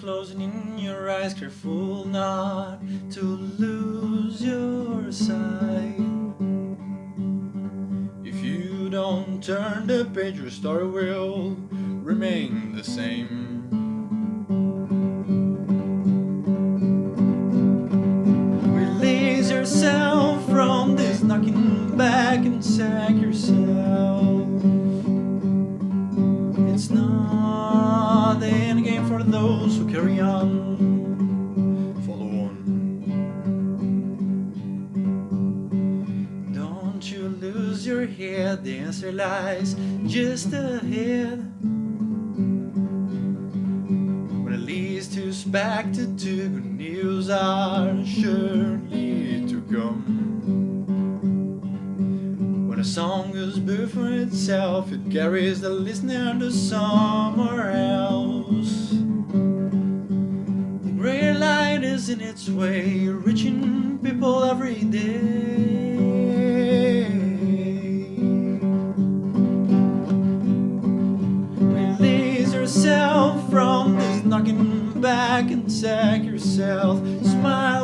closing in your eyes, careful not to lose your sight. If you don't turn the page, your story will remain the same. Those who carry on. Follow on. Don't you lose your head, the answer lies just ahead. When it leads to back to good news are surely to come. When a song is boo for itself, it carries the listener to somewhere else. In its way, reaching people every day. Release yourself from this knocking back and sack yourself. Smile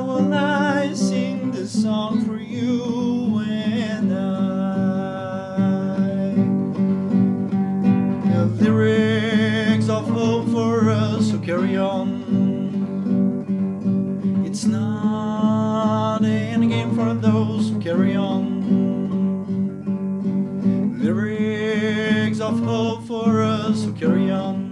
carry on. Lyrics of hope for us who carry on.